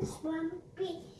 this one be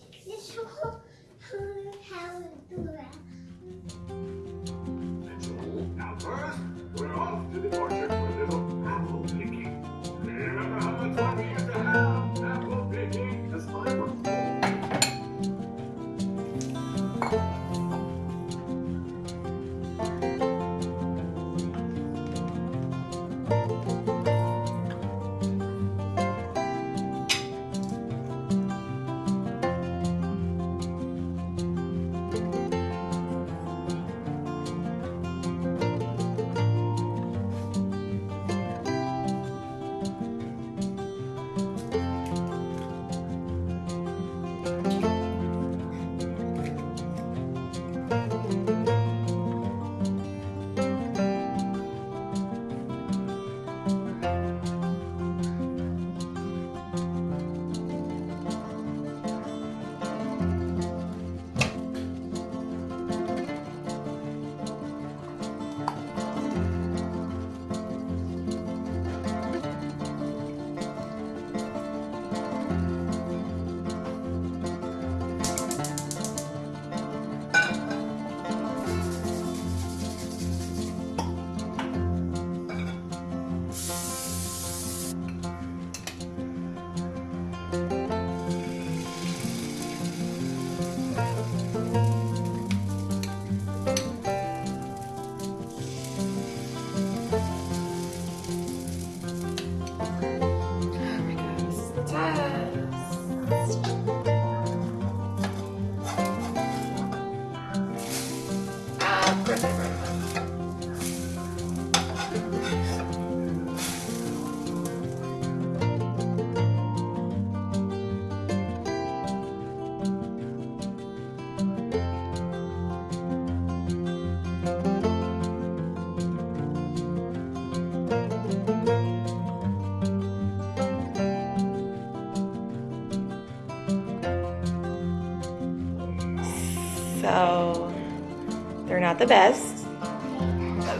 not the best.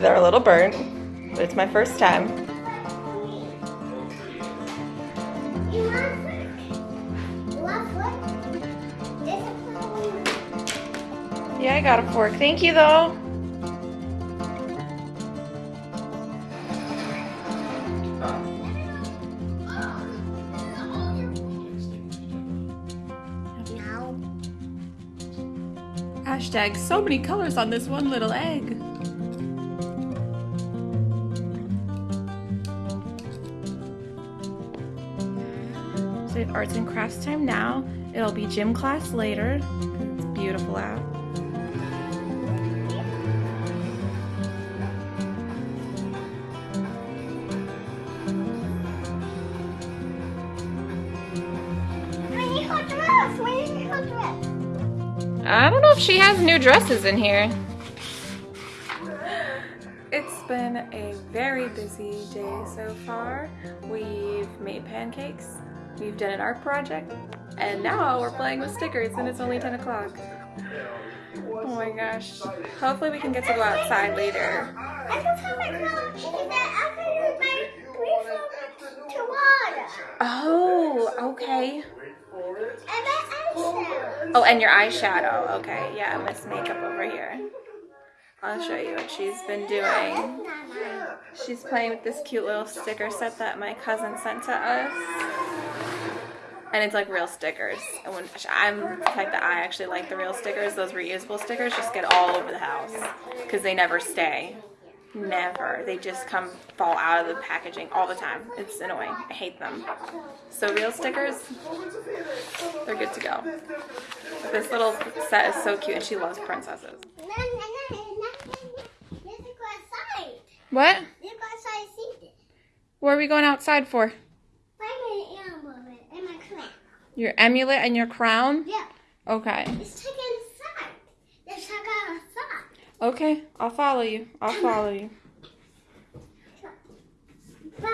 They're a little burnt, but it's my first time. You want foot? You want foot? There's a flower. Yeah, I got a fork. Thank you though. Hashtag so many colors on this one little egg. So we have arts and crafts time now. It'll be gym class later. It's beautiful out. If she has new dresses in here. It's been a very busy day so far. We've made pancakes, we've done an art project, and now we're playing with stickers and it's only 10 o'clock. Oh my gosh. Hopefully we can get to go outside later. I can tell my mom is that I can use my refill to water. Oh, okay. And my eyeshadow. Oh, and your eyeshadow. Okay, yeah, Miss Makeup over here. I'll show you what she's been doing. That's not mine. She's playing with this cute little sticker set that my cousin sent to us. And it's like real stickers. And when I'm the type that I actually like the real stickers, those reusable stickers just get all over the house because they never stay. Never. They just come fall out of the packaging all the time. It's annoying. I hate them. So real stickers, they're good to go. But this little set is so cute and she loves princesses. What? Let's go outside and see it. What are we going outside for? Find me an animal crown. Your amulet and your crown? Yeah. Okay. Let's check inside. Let's. Okay, I'll follow you. I'll follow you. But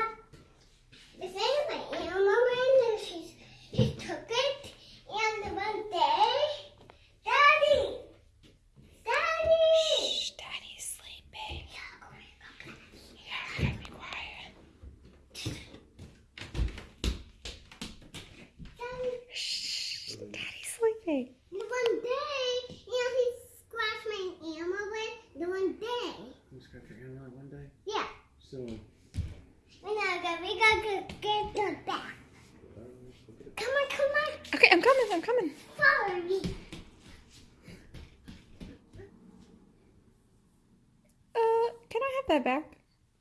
the thing is, my animal ring, and she's she took it, and the one day, Daddy, Daddy. Shh, Daddy's sleeping. Yeah, we gotta be quiet. Daddy. Shh. Barbie. Uh, can I have that back?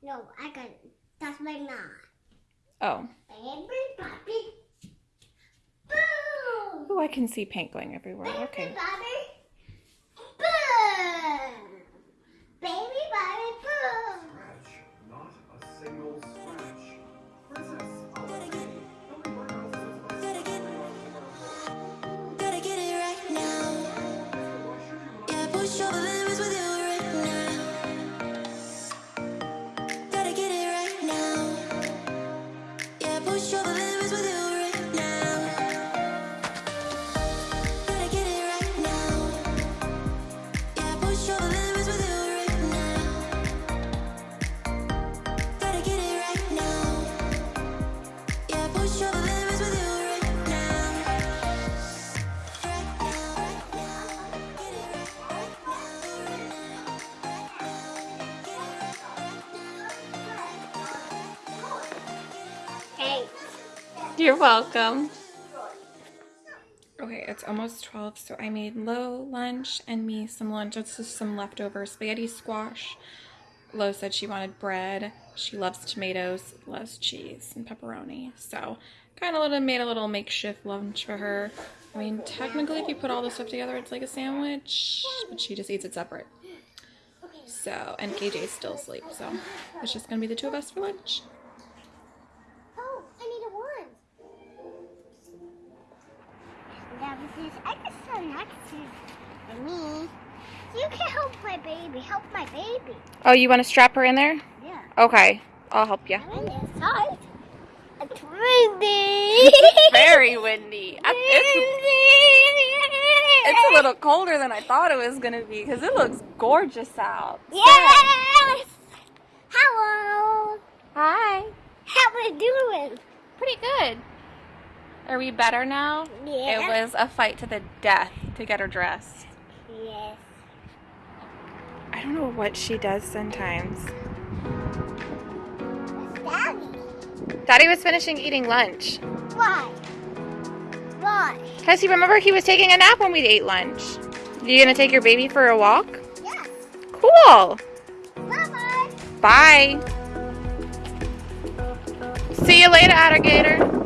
No, I got it. That's my mom. Oh. Baby Barbie. Boom. Oh, I can see paint going everywhere. Okay. You're welcome. Okay, it's almost 12, so I made Lo lunch and me some lunch. It's just some leftover spaghetti squash. Lo said she wanted bread. She loves tomatoes, loves cheese and pepperoni. So, kind of made a little makeshift lunch for her. I mean, technically, if you put all the stuff together, it's like a sandwich, but she just eats it separate. So, and KJ's still asleep, so it's just gonna be the two of us for lunch. This. I can stand next to me. You can help my baby. Help my baby. Oh, you want to strap her in there? Yeah. Okay, I'll help you. I'm inside. It's windy. Very windy. I- It's, it's a little colder than I thought it was gonna be because it looks gorgeous out. Yes. Hello. Hi. How we doing? Pretty good. Are we better now? Yeah. It was a fight to the death to get her dressed. Yes. I don't know what she does sometimes. Daddy. Daddy was finishing eating lunch. Why? Why? Because you remember he was taking a nap when we ate lunch. You gonna take your baby for a walk? Yes. Cool. Bye bye. Bye. See you later, alligator.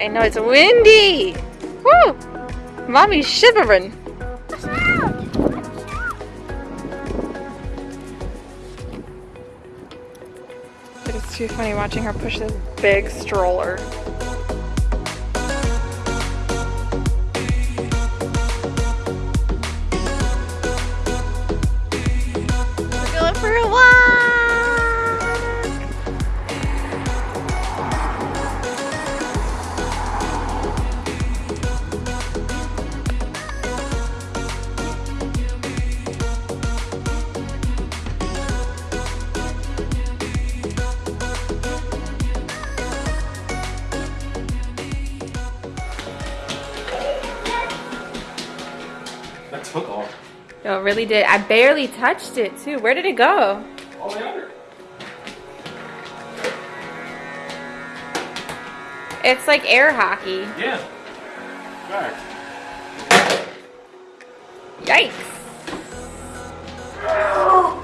I know it's windy. Woo! Mommy's shivering. Watch out. Watch out. It is too funny watching her push this big stroller. That took off. No, it really did. I barely touched it too. Where did it go? All the way under. It's like air hockey. Yeah. Fact. Yikes. Ah!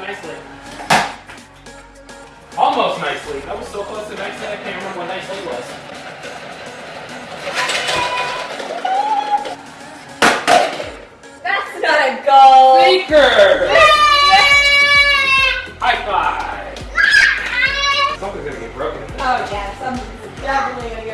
nicely. Almost nicely. That was so close to nicely I can't remember what nicely was. gonna go. Sneaker! Yeah. High five! Something's gonna get broken. Oh yeah, something's definitely gonna get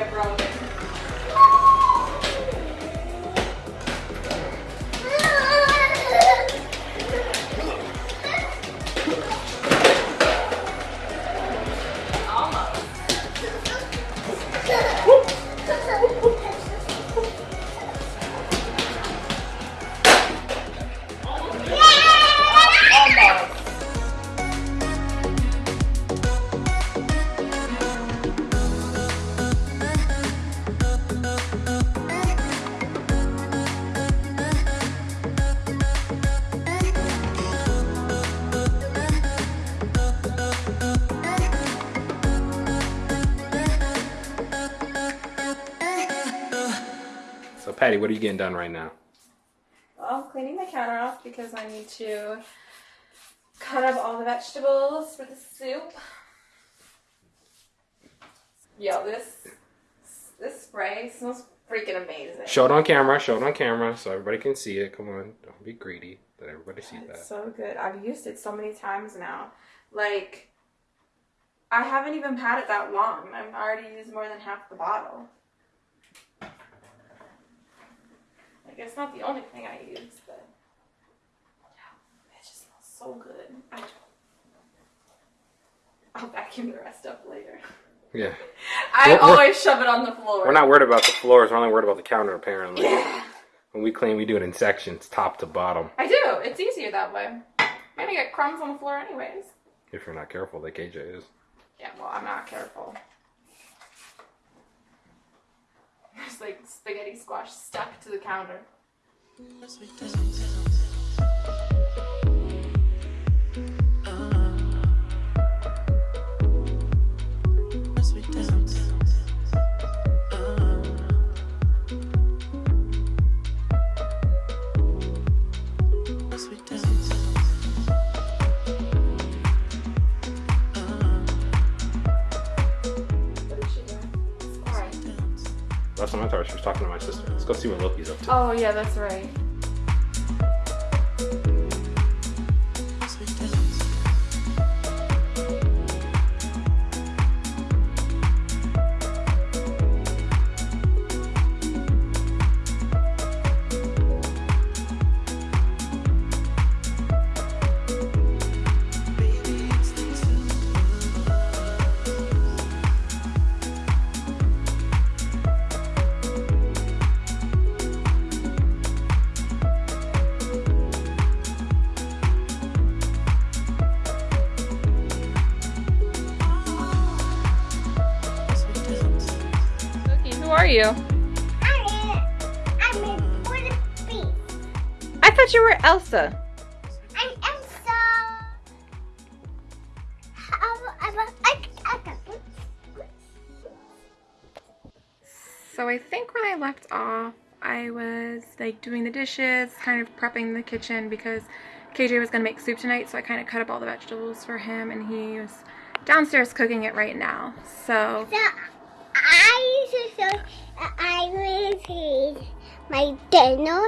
Patty, what are you getting done right now? Well, I'm cleaning the counter off because I need to cut up all the vegetables for the soup. Yo, this this spray smells freaking amazing. Show it on camera. Show it on camera so everybody can see it. Come on, don't be greedy. Let everybody see that. It's so good. I've used it so many times now. Like, I haven't even had it that long. I've already used more than half the bottle. It's not the only thing I use, but yeah, it just smells so good. I, I'll vacuum the rest up later. Yeah. I We're- we're- always shove it on the floor. We're not worried about the floors. We're only worried about the counter, apparently. Yeah, When we clean, we do it in sections, top to bottom. I do. It's easier that way. I'm gonna get crumbs on the floor anyways. If you're not careful, like KJ is. Yeah, well, I'm not careful. There's like spaghetti squash stuck to the counter. Last time I thought she was talking to my sister. Let's go see what Loki's up to. Oh, yeah, that's right. Cookie, who are you? I'm I'm a beast. I thought you were Elsa. I'm Elsa. I'm, I'm a, I, I got So I think when I left off, I was like doing the dishes, kind of prepping the kitchen because KJ was gonna make soup tonight, so I kind of cut up all the vegetables for him, and he was downstairs cooking it right now. So So I used to I will eat my dinner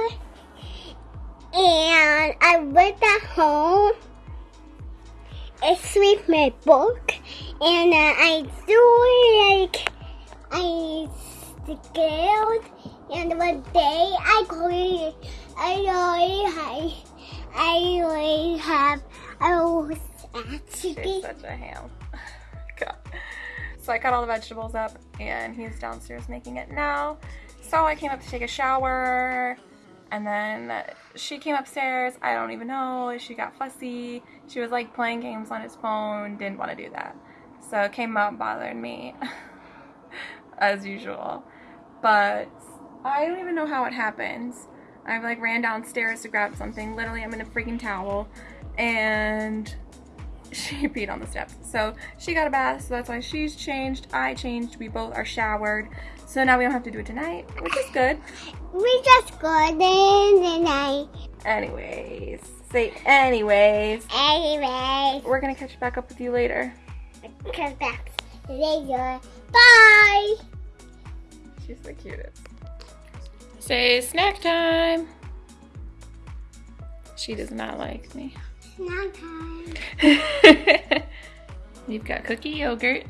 and I went at home and read my book and uh, I do like I scared and one day I go I already have I already have I was actually such a ham. So I cut all the vegetables up, and he's downstairs making it now. So I came up to take a shower, and then she came upstairs. I don't even know. She got fussy. She was like playing games on his phone. Didn't want to do that. So came up, bothered me, as usual. But I don't even know how it happens. I like ran downstairs to grab something. Literally, I'm in a freaking towel, and she peed on the steps. So she got a bath, so that's why she's changed. I changed. We both are showered. So now we don't have to do it tonight, which is good. we just got in the night. Anyways, say anyways. Anyway, We're gonna catch back up with you later. come back later. Bye. She's the cutest. Say snack time. She does not like me. Snack time. You've got cookie yogurt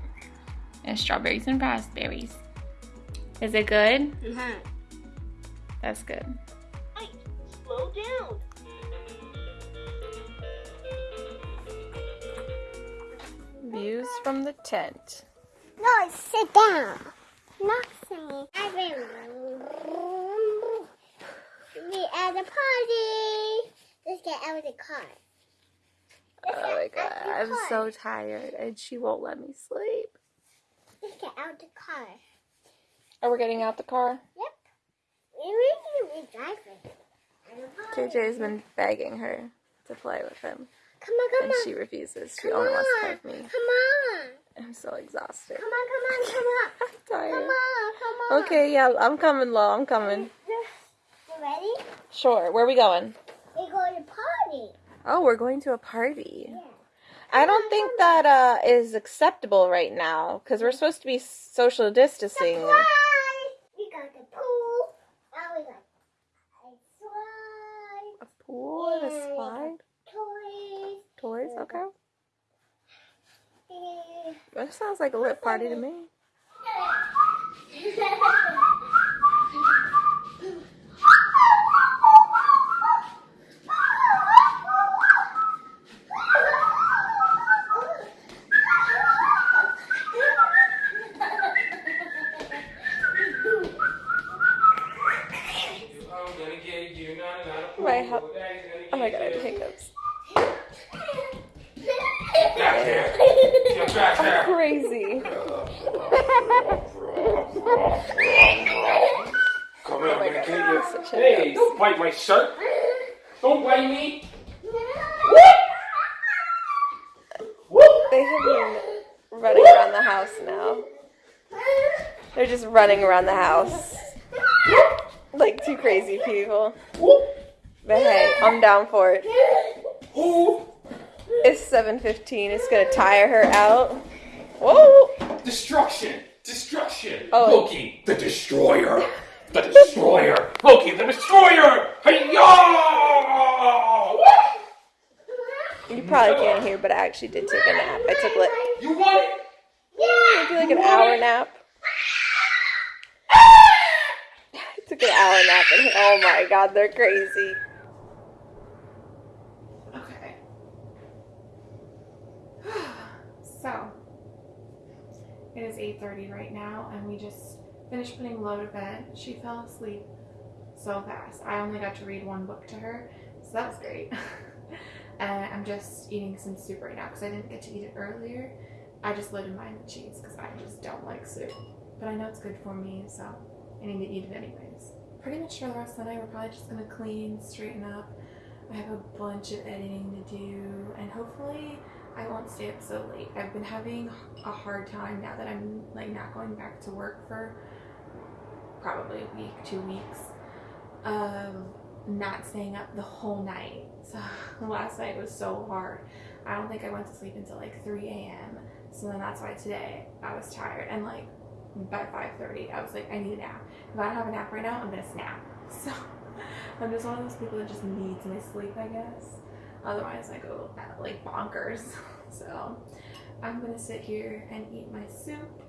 and strawberries and raspberries. Is it good? Uh-huh. That's good. Slow down. Views from the tent. No, sit down. Not singing. I've been. We at the party. Let's get out of the car. Let's Oh my god, I'm so tired and she won't let me sleep. Let's get out the car. Are we getting out the car? Yep. We really be driving. At the party. KJ's been begging her to play with him Come on, come and on. she refuses. She come only on. wants to play with me. Come on. I'm so exhausted. Come on, come on, come on. I'm tired. Come on, come on. Okay, yeah, I'm coming, Lo. I'm coming. Let's ready? Sure. Where are we going? We go to party. Oh, we're going to a party. Yeah. I don't think that uh, is acceptable right now because we're supposed to be social distancing. Surprise! We got the pool. Now we got a slide, A pool and a slide. toys. Toys, okay. That sounds like a lit party to me. I'm gonna get you. No, no, no. Wait, how- Daddy's gonna Oh my get god, I you. have hiccups. Back here. Get back here. Crazy. Come here, I'm gonna get you. Such a Hey, don't bite my shirt. Don't bite me. They have been running around the house now. They're just running around the house. Like two crazy people. But hey, I'm down for it. It's 7.15. It's gonna tire her out. Whoa! Destruction! Destruction! Oh. Loki, the destroyer! The destroyer! Loki, the destroyer! Hey-ya! You probably can't hear, but I actually did take a nap. I took like, You want it? maybe like an hour nap. I took an hour nap and oh my god, they're crazy. Okay. So, it is 8.30 right now and we just finished putting Lo to bed. She fell asleep so fast. I only got to read one book to her, so that was great. and I'm just eating some soup right now because I didn't get to eat it earlier. I just loaded mine with cheese because I just don't like soup. But I know it's good for me, so I need to eat it anyways. Pretty much for the rest of the night, we're probably just gonna clean, straighten up. I have a bunch of editing to do, and hopefully I won't stay up so late. I've been having a hard time now that I'm like not going back to work for probably a week, two weeks, of not staying up the whole night. So last night was so hard. I don't think I went to sleep until like 3 a.m. So then that's why today I was tired and like by 5:30 I was like I need a nap. If I don't have a nap right now, I'm gonna snap. So I'm just one of those people that just needs my sleep, I guess. Otherwise, I go like bonkers. So I'm gonna sit here and eat my soup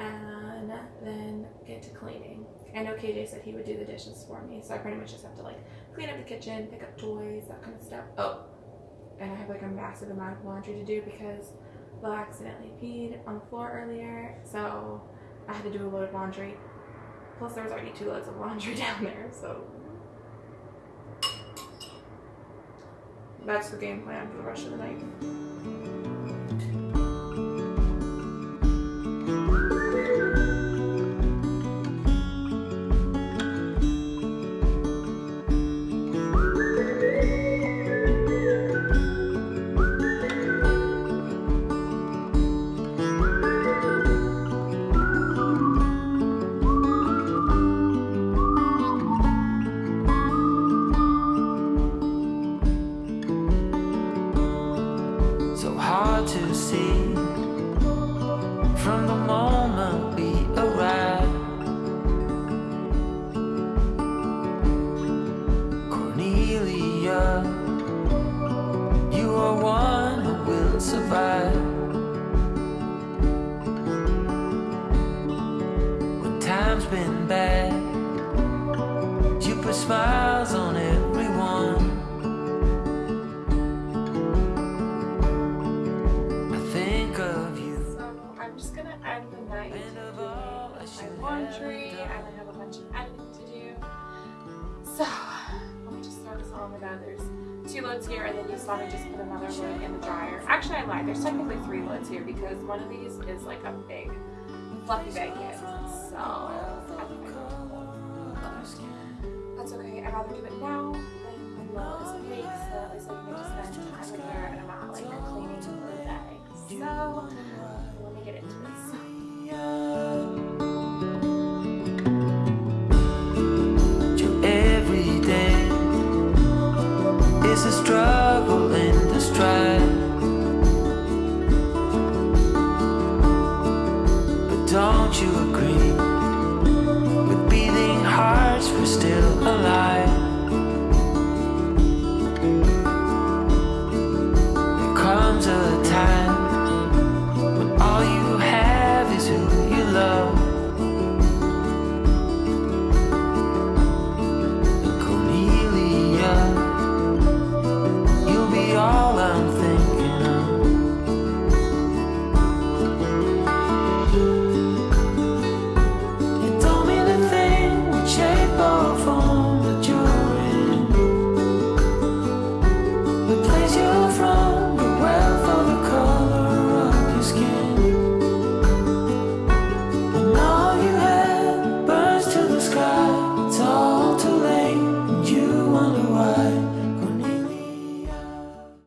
and then get to cleaning. I know KJ said he would do the dishes for me, so I pretty much just have to like clean up the kitchen, pick up toys, that kind of stuff. Oh, and I have like a massive amount of laundry to do because Will accidentally peed on the floor earlier, so I had to do a load of laundry. Plus, there was already two loads of laundry down there, so that's the game plan for the rest of the night. You are one who will survive. When time's been bad, you put smiles on everyone. I think of you. So I'm just gonna end the night doing I my laundry and I have a bunch of There's two loads here and then you saw me just put another load in the dryer. Actually I lied, there's technically three loads here because one of these is like a big fluffy blanket. So that's okay. I'd rather do it now than when Lo is awake so at least I can to spend time with her and I'm not like cleaning the day. So